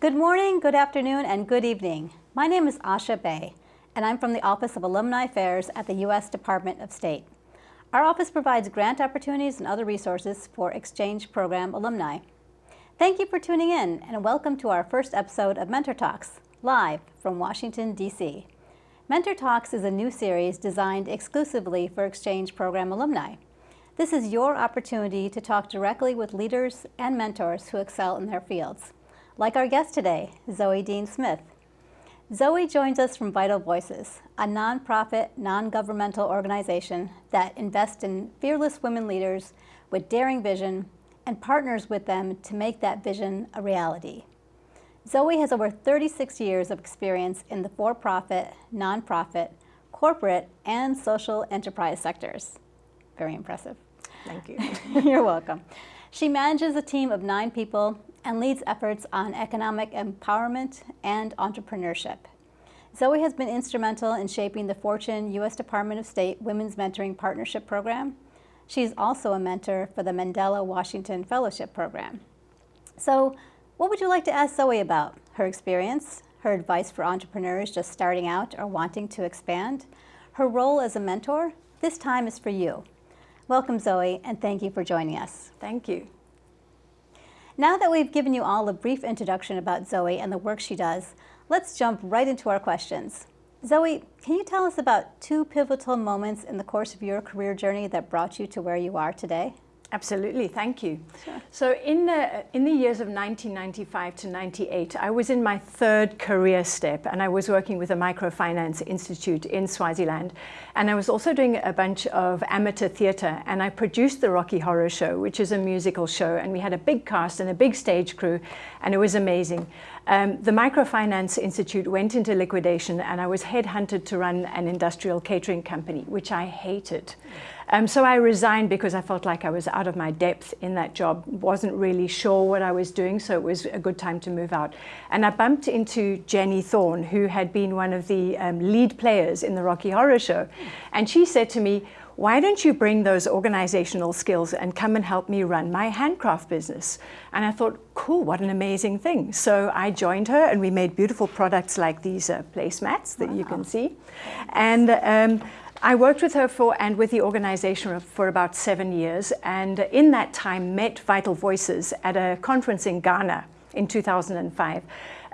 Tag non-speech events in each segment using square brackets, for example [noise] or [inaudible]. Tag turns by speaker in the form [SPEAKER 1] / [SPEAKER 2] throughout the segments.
[SPEAKER 1] Good morning, good afternoon, and good evening. My name is Asha Bay, and I'm from the Office of Alumni Affairs at the U.S. Department of State. Our office provides grant opportunities and other resources for exchange program alumni. Thank you for tuning in, and welcome to our first episode of Mentor Talks, live from Washington, D.C. Mentor Talks is a new series designed exclusively for exchange program alumni. This is your opportunity to talk directly with leaders and mentors who excel in their fields, like our guest today, Zoe Dean Smith. Zoe joins us from Vital Voices, a nonprofit, non-governmental organization that invests in fearless women leaders with daring vision and partners with them to make that vision a reality. Zoe has over 36 years of experience in the for-profit, nonprofit, corporate, and social enterprise sectors. Very impressive.
[SPEAKER 2] Thank you. [laughs]
[SPEAKER 1] You're welcome. She manages a team of nine people and leads efforts on economic empowerment and entrepreneurship. Zoe has been instrumental in shaping the Fortune U.S. Department of State Women's Mentoring Partnership Program. She's also a mentor for the Mandela Washington Fellowship Program. So what would you like to ask Zoe about? Her experience, her advice for entrepreneurs just starting out or wanting to expand, her role as a mentor? This time is for you. Welcome, Zoe, and thank you for joining us.
[SPEAKER 2] Thank you.
[SPEAKER 1] Now that we've given you all a brief introduction about Zoe and the work she does, let's jump right into our questions. Zoe, can you tell us about two pivotal moments in the course of your career journey that brought you to where you are today?
[SPEAKER 2] Absolutely, thank you. Sure. So in the, in the years of 1995 to 98, I was in my third career step and I was working with a microfinance institute in Swaziland. And I was also doing a bunch of amateur theatre and I produced the Rocky Horror Show, which is a musical show. And we had a big cast and a big stage crew and it was amazing. Um, the Microfinance Institute went into liquidation and I was headhunted to run an industrial catering company, which I hated. Um, so I resigned because I felt like I was out of my depth in that job, wasn't really sure what I was doing, so it was a good time to move out. And I bumped into Jenny Thorne, who had been one of the um, lead players in the Rocky Horror Show. And she said to me, why don't you bring those organizational skills and come and help me run my handcraft business? And I thought, cool, what an amazing thing. So I joined her and we made beautiful products like these uh, placemats that wow. you can see. And um, I worked with her for and with the organization for about seven years and in that time met Vital Voices at a conference in Ghana in 2005.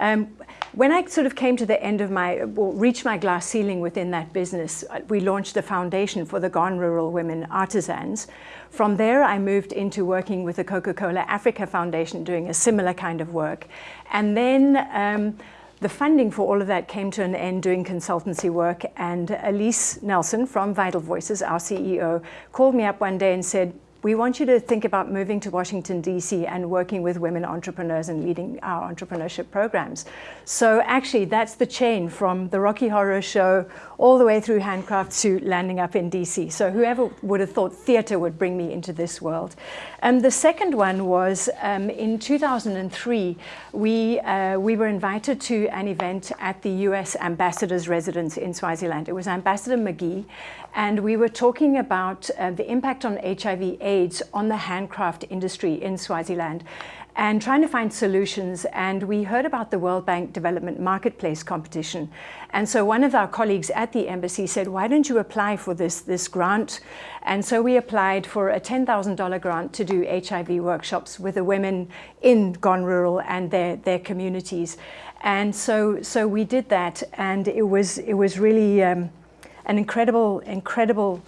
[SPEAKER 2] Um, when I sort of came to the end of my, well, reached my glass ceiling within that business, uh, we launched a foundation for the Gone Rural Women Artisans. From there, I moved into working with the Coca-Cola Africa Foundation, doing a similar kind of work. And then um, the funding for all of that came to an end doing consultancy work and Alyse Nelson from Vital Voices, our CEO, called me up one day and said, we want you to think about moving to Washington, DC and working with women entrepreneurs and leading our entrepreneurship programs. So actually that's the chain from the Rocky Horror Show all the way through handcraft to landing up in DC. So whoever would have thought theater would bring me into this world. Um, the second one was um, in 2003, we, uh, we were invited to an event at the US Ambassador's residence in Swaziland. It was Ambassador McGee, and we were talking about uh, the impact on HIV AIDS on the handcraft industry in Swaziland and trying to find solutions. And we heard about the World Bank Development Marketplace competition. And so one of our colleagues at the embassy said, why don't you apply for this, this grant? And so we applied for a $10,000 grant to do HIV workshops with the women in Gone Rural and their, their communities. And so, so we did that and it was, it was really um, an incredible, incredible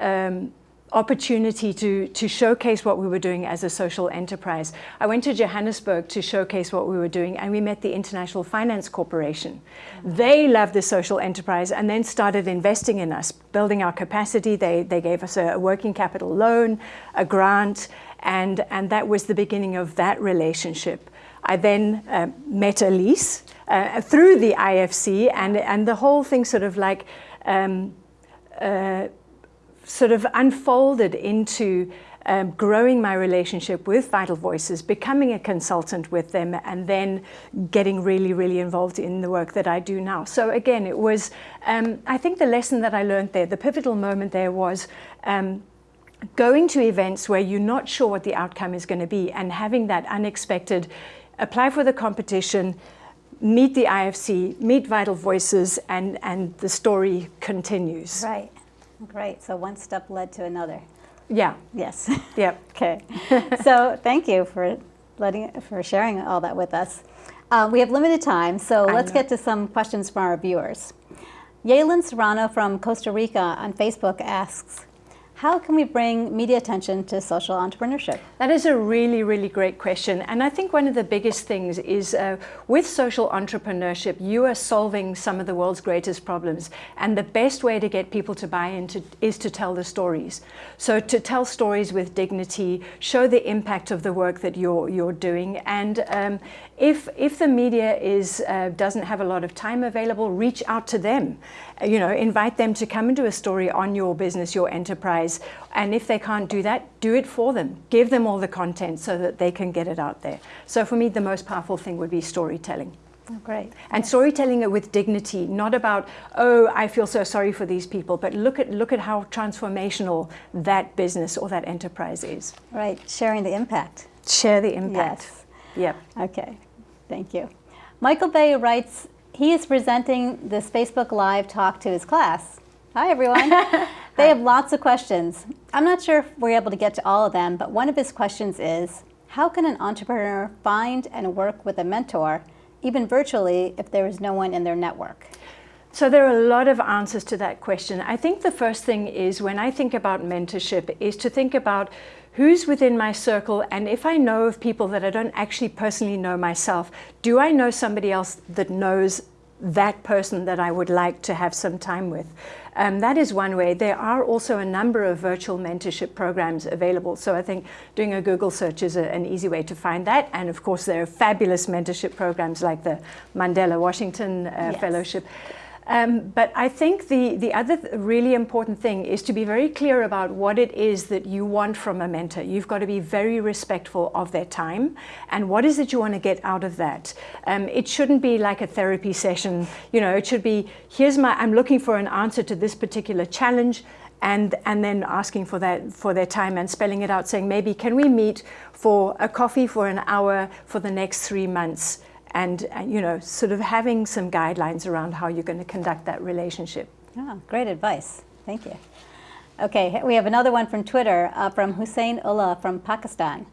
[SPEAKER 2] um, opportunity to, to showcase what we were doing as a social enterprise. I went to Johannesburg to showcase what we were doing and we met the International Finance Corporation. They loved the social enterprise and then started investing in us, building our capacity. They, they gave us a, working capital loan, a grant, and, and that was the beginning of that relationship. I then uh, met Alyse uh, through the IFC and, and the whole thing sort of like um, uh, sort of unfolded into um, growing my relationship with Vital Voices, becoming a consultant with them, and then getting really, really involved in the work that I do now. So again, it was, um, I think the lesson that I learned there, the pivotal moment there was um, going to events where you're not sure what the outcome is going to be and having that unexpected apply for the competition, meet the IFC, meet Vital Voices, and, and the story continues.
[SPEAKER 1] Right. Great. So one step led to another.
[SPEAKER 2] Yeah.
[SPEAKER 1] Yes. [laughs]
[SPEAKER 2] Yep. [laughs]
[SPEAKER 1] okay. so thank you for letting for sharing all that with us. Uh, we have limited time, so
[SPEAKER 2] I
[SPEAKER 1] let's
[SPEAKER 2] know.
[SPEAKER 1] get to some questions from our viewers. Yalen Serrano from Costa Rica on Facebook asks, how can we bring media attention to social entrepreneurship?
[SPEAKER 2] That is a really, really great question. And I think one of the biggest things is uh, with social entrepreneurship, you are solving some of the world's greatest problems. And the best way to get people to buy into is to tell the stories. So to tell stories with dignity, show the impact of the work that you're, you're doing. And um, if, if the media is, uh, doesn't have a lot of time available, reach out to them. You know, invite them to come and do a story on your business, your enterprise. And if they can't do that, do it for them. Give them all the content so that they can get it out there. So for me, the most powerful thing would be storytelling.
[SPEAKER 1] Oh, great.
[SPEAKER 2] And storytelling it with dignity, not about, oh, I feel so sorry for these people, but look at, look at how transformational that business or that enterprise is.
[SPEAKER 1] Right. Sharing the impact.
[SPEAKER 2] Share the impact.
[SPEAKER 1] Yes.
[SPEAKER 2] Yep.
[SPEAKER 1] Okay, thank you. Michael Bay writes, he is presenting this Facebook Live talk to his class. Hi, everyone. [laughs] they have lots of questions. I'm not sure if we're able to get to all of them, but one of his questions is, how can an entrepreneur find and work with a mentor, even virtually, if there is no one in their network?
[SPEAKER 2] So there are a lot of answers to that question. I think the first thing is when I think about mentorship is to think about who's within my circle and if I know of people that I don't actually personally know myself, do I know somebody else that knows that person that I would like to have some time with. Um, that is one way. There are also a number of virtual mentorship programs available. So I think doing a Google search is a, an easy way to find that. And of course, there are fabulous mentorship programs like the Mandela Washington uh,
[SPEAKER 1] Yes.
[SPEAKER 2] Fellowship. Um, but I think the, the other th- really important thing is to be very clear about what it is that you want from a mentor. You've got to be very respectful of their time and what is it you want to get out of that. Um, it shouldn't be like a therapy session. You know, it should be, here's my, I'm looking for an answer to this particular challenge and, and then asking for, that, for their time and spelling it out, saying maybe can we meet for a coffee for an hour for the next three months? And, and you know, sort of having some guidelines around how you're going to conduct that relationship.
[SPEAKER 1] Oh, great advice. Thank you. Okay, we have another one from Twitter uh, from Hussein Ullah from Pakistan.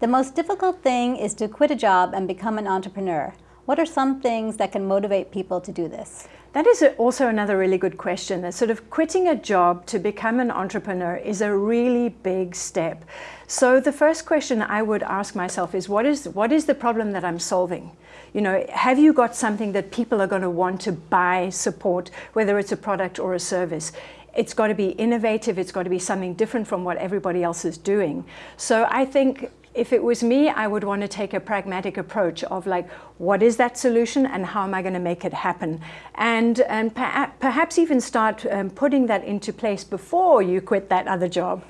[SPEAKER 1] The most difficult thing is to quit a job and become an entrepreneur. What are some things that can motivate people to do this?
[SPEAKER 2] That is also another really good question. That sort of quitting a job to become an entrepreneur is a really big step. So the first question I would ask myself is, what is what is the problem that I'm solving? You know, have you got something that people are going to want to buy, support, whether it's a product or a service? It's got to be innovative. It's got to be something different from what everybody else is doing. So I think if it was me, I would want to take a pragmatic approach of like, what is that solution and how am I going to make it happen? And, and perha- perhaps even start um, putting that into place before you quit that other job.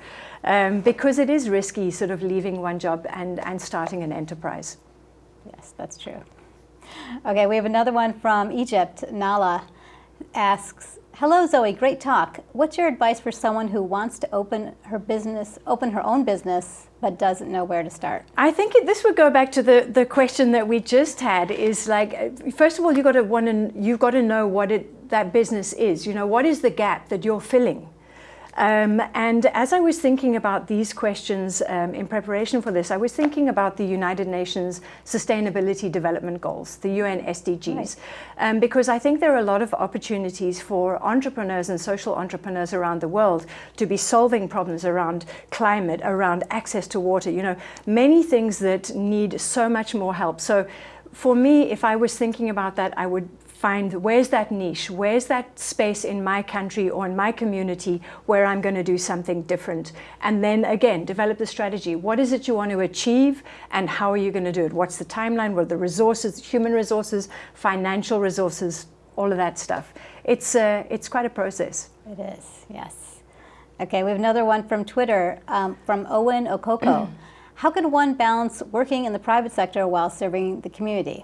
[SPEAKER 2] Um, because it is risky sort of leaving one job and, and starting an enterprise.
[SPEAKER 1] Yes, that's true. Okay, we have another one from Egypt. Nala asks, Hello Zoe, great talk. What's your advice for someone who wants to open her business, open her own business, but doesn't know where to start?
[SPEAKER 2] I think this would go back to the, the question that we just had is like, first of all, you've got to want to, you've got to know what it, that business is. You know, what is the gap that you're filling? Um, and as I was thinking about these questions um, in preparation for this, I was thinking about the United Nations Sustainability Development Goals, the UN SDGs,
[SPEAKER 1] Right.
[SPEAKER 2] um, because I think there are a lot of opportunities for entrepreneurs and social entrepreneurs around the world to be solving problems around climate, around access to water, you know, many things that need so much more help. So for me, if I was thinking about that, I would find where's that niche, where's that space in my country or in my community where I'm going to do something different. And then again, develop the strategy. What is it you want to achieve and how are you going to do it? What's the timeline? What are the resources, human resources, financial resources, all of that stuff. It's, uh, it's quite a process.
[SPEAKER 1] It is, yes. Okay, we have another one from Twitter um, from Owen Okoko. [clears throat] How can one balance working in the private sector while serving the community?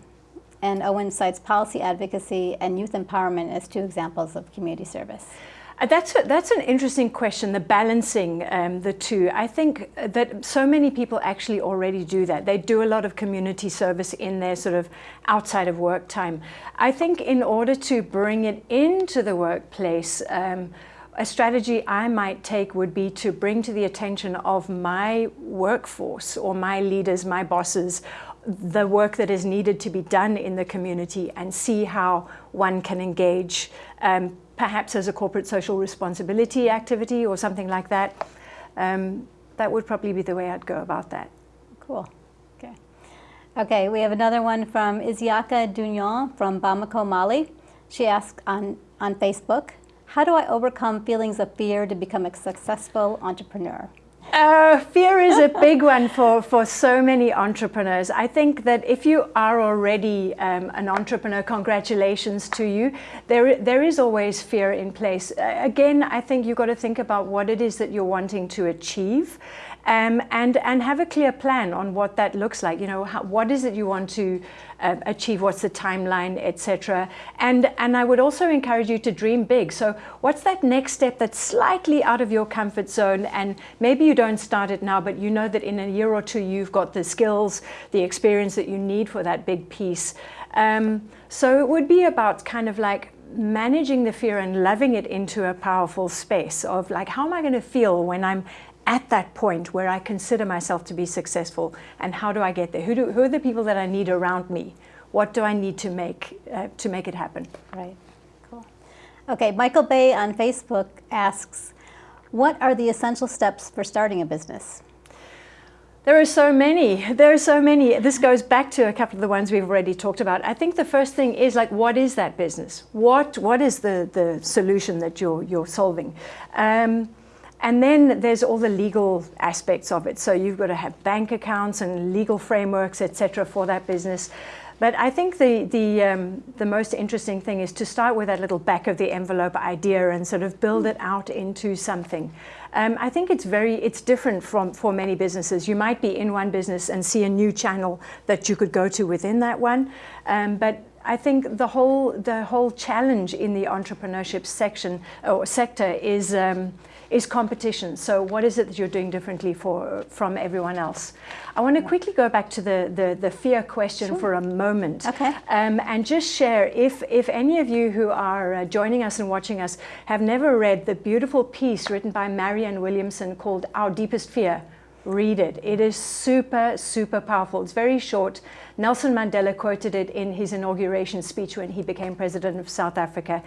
[SPEAKER 1] And Owen cites policy advocacy and youth empowerment as two examples of community service.
[SPEAKER 2] Uh, That's, a, that's an interesting question, the balancing um, the two. I think that so many people actually already do that. They do a lot of community service in their sort of outside of work time. I think in order to bring it into the workplace, um, a strategy I might take would be to bring to the attention of my workforce or my leaders, my bosses, the work that is needed to be done in the community and see how one can engage um, perhaps as a corporate social responsibility activity or something like that. Um, that would probably be the way I'd go about that.
[SPEAKER 1] Cool. Okay. Okay, we have another one from Isiaka Dunion from Bamako, Mali. She asks on, on Facebook, how do I overcome feelings of fear to become a successful entrepreneur?
[SPEAKER 2] Uh, fear is a big one for, for so many entrepreneurs. I think that if you are already um, an entrepreneur, congratulations to you. There, there is always fear in place. Uh, again, I think you've got to think about what it is that you're wanting to achieve. Um, and, and have a clear plan on what that looks like. You know, how, what is it you want to uh, achieve? What's the timeline, etc. And, and I would also encourage you to dream big. So what's that next step that's slightly out of your comfort zone? And maybe you don't start it now, but you know that in a year or two, you've got the skills, the experience that you need for that big piece. Um, so it would be about kind of like managing the fear and loving it into a powerful space of like, how am I going to feel when I'm at that point where I consider myself to be successful and how do I get there? Who, do, who are the people that I need around me? What do I need to make, uh, to make it happen?
[SPEAKER 1] Right, cool. Okay, Michael Bay on Facebook asks, what are the essential steps for starting a business?
[SPEAKER 2] There are so many. There are so many. This goes back to a couple of the ones we've already talked about. I think the first thing is like, what is that business? What What is the the solution that you're you're solving? Um, and then there's all the legal aspects of it. So you've got to have bank accounts and legal frameworks, etc., for that business. But I think the the um, the most interesting thing is to start with that little back of the envelope idea and sort of build it out into something. Um, I think it's very it's different from for many businesses. You might be in one business and see a new channel that you could go to within that one, um, but I think the whole the whole challenge in the entrepreneurship section or sector is um, is competition. So what is it that you're doing differently for, from everyone else? I want to quickly go back to the, the, the fear question sure. for a moment.
[SPEAKER 1] Okay.
[SPEAKER 2] Um, and just share, if, if any of you who are uh, joining us and watching us have never read the beautiful piece written by Marianne Williamson called Our Deepest Fear, read it. It is super, super powerful. It's very short. Nelson Mandela quoted it in his inauguration speech when he became president of South Africa.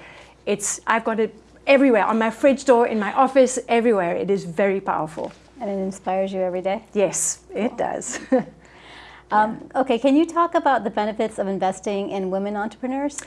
[SPEAKER 2] It's, I've got it everywhere, on my fridge door, in my office, everywhere. It is very powerful.
[SPEAKER 1] And it inspires you every day?
[SPEAKER 2] Yes, it does. [laughs]
[SPEAKER 1] um, okay, can you talk about the benefits of investing in women entrepreneurs?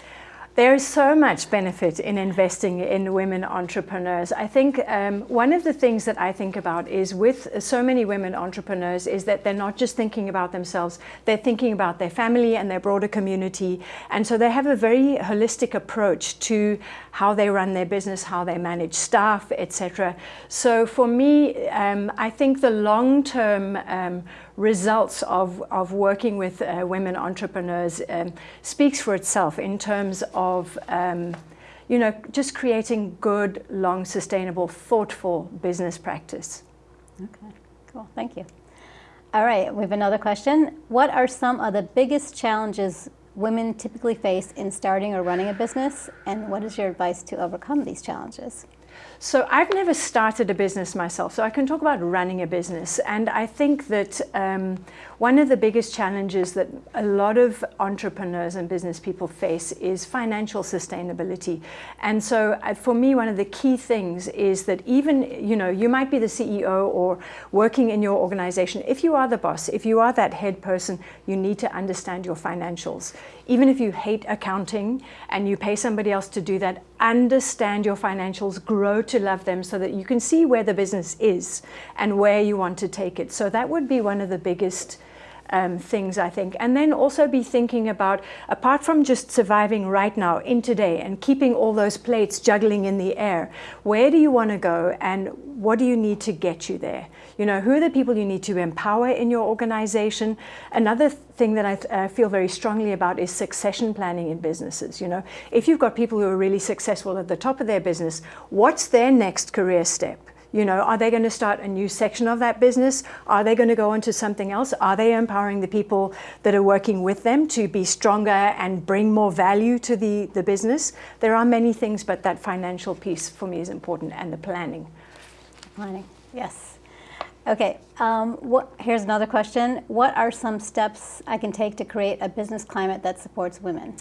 [SPEAKER 2] There is so much benefit in investing in women entrepreneurs. I think um, one of the things that I think about is with so many women entrepreneurs is that they're not just thinking about themselves, they're thinking about their family and their broader community. And so they have a very holistic approach to how they run their business, how they manage staff, etc. So for me, um, I think the long-term um, results of, of working with uh, women entrepreneurs um, speaks for itself in terms of um, you know, just creating good, long, sustainable, thoughtful business practice.
[SPEAKER 1] Okay, cool, thank you. All right, we have another question. What are some of the biggest challenges women typically face in starting or running a business, and what is your advice to overcome these challenges?
[SPEAKER 2] So I've never started a business myself, so I can talk about running a business. And I think that um, one of the biggest challenges that a lot of entrepreneurs and business people face is financial sustainability. And so uh, for me, one of the key things is that even, you know, you might be the CEO or working in your organization. If you are the boss, if you are that head person, you need to understand your financials. Even if you hate accounting and you pay somebody else to do that, understand your financials, grow to love them so that you can see where the business is and where you want to take it. So that would be one of the biggest um, things, I think. And then also be thinking about, apart from just surviving right now, in today, and keeping all those plates juggling in the air, where do you want to go and what do you need to get you there? You know, who are the people you need to empower in your organization? Another thing that I uh, feel very strongly about is succession planning in businesses. You know, if you've got people who are really successful at the top of their business, what's their next career step? You know, are they going to start a new section of that business? Are they going to go into something else? Are they empowering the people that are working with them to be stronger and bring more value to the, the business? There are many things, but that financial piece for me is important and the planning.
[SPEAKER 1] Planning, yes. Okay, um, what, here's another question. What are some steps I can take to create a business climate that supports women?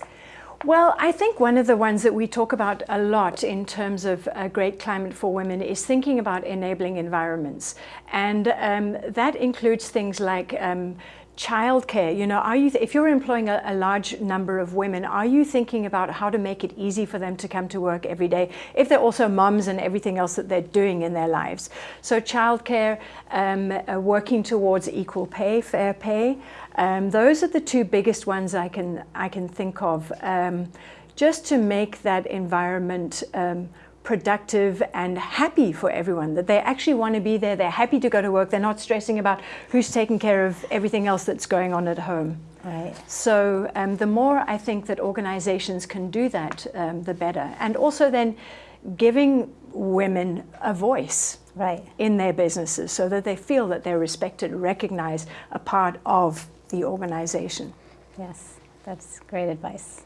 [SPEAKER 2] Well, I think one of the ones that we talk about a lot in terms of a great climate for women is thinking about enabling environments. And um, that includes things like um, childcare, you know, are you, if you're employing a, a, large number of women, are you thinking about how to make it easy for them to come to work every day if they're also moms and everything else that they're doing in their lives? So childcare, um, uh, working towards equal pay, fair pay, um, those are the two biggest ones I can, I can think of, um, just to make that environment um, productive and happy for everyone, that they actually want to be there, they're happy to go to work, they're not stressing about who's taking care of everything else that's going on at home.
[SPEAKER 1] Right.
[SPEAKER 2] So um, the more I think that organizations can do that, um, the better. And also then giving women a voice
[SPEAKER 1] right.
[SPEAKER 2] in their businesses so that they feel that they're respected, recognized, a part of the organization.
[SPEAKER 1] Yes, that's great advice.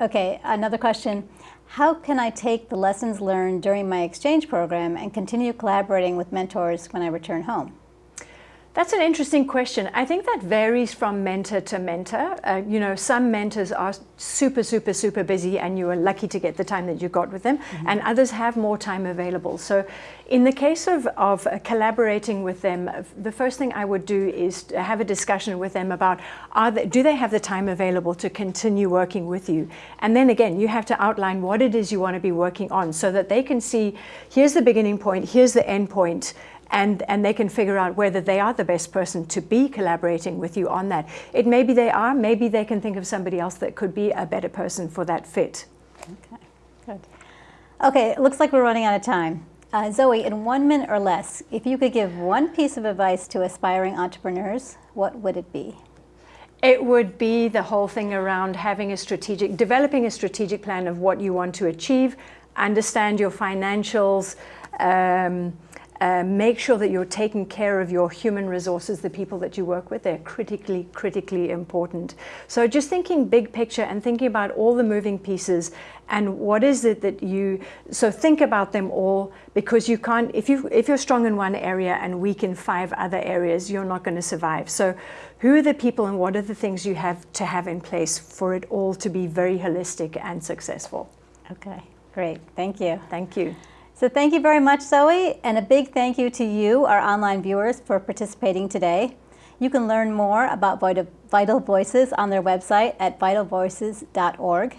[SPEAKER 1] Okay, another question. How can I take the lessons learned during my exchange program and continue collaborating with mentors when I return home?
[SPEAKER 2] That's an interesting question. I think that varies from mentor to mentor. Uh, you know, some mentors are super, super, super busy and you are lucky to get the time that you got with them, mm -hmm. and others have more time available. So in the case of, of uh, collaborating with them, uh, the first thing I would do is have a discussion with them about, are they, do they have the time available to continue working with you? And then again, you have to outline what it is you want to be working on so that they can see, here's the beginning point, here's the end point, and, and they can figure out whether they are the best person to be collaborating with you on that. It may be they are, maybe they can think of somebody else that could be a better person for that fit.
[SPEAKER 1] Okay, good. Okay, it looks like we're running out of time. Uh, Zoe, in one minute or less, if you could give one piece of advice to aspiring entrepreneurs, what would it be?
[SPEAKER 2] It would be the whole thing around having a strategic, developing a strategic plan of what you want to achieve, understand your financials, um, uh, make sure that you're taking care of your human resources, the people that you work with. They're critically, critically important. So just thinking big picture and thinking about all the moving pieces and what is it that you, so think about them all because you can't, if, you, if you're strong in one area and weak in five other areas, you're not going to survive. So who are the people and what are the things you have to have in place for it all to be very holistic and successful?
[SPEAKER 1] Okay, great. Thank you.
[SPEAKER 2] Thank you.
[SPEAKER 1] So thank you very much, Zoe, and a big thank you to you, our online viewers, for participating today. You can learn more about Vital Voices on their website at vitalvoices.org.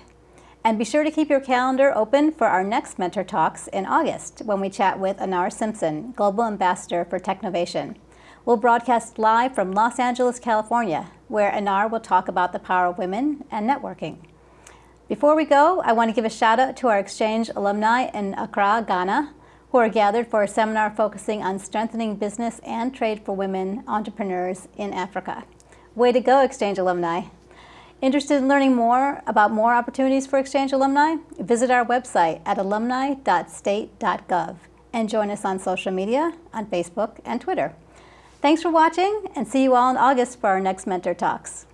[SPEAKER 1] And be sure to keep your calendar open for our next Mentor Talks in August when we chat with Anar Simpson, Global Ambassador for Technovation. We'll broadcast live from Los Angeles, California, where Anar will talk about the power of women and networking. Before we go, I want to give a shout out to our exchange alumni in Accra, Ghana, who are gathered for a seminar focusing on strengthening business and trade for women entrepreneurs in Africa. Way to go, exchange alumni. Interested in learning more about more opportunities for exchange alumni? Visit our website at alumni.state.gov and join us on social media on Facebook and Twitter. Thanks for watching and see you all in August for our next Mentor Talks.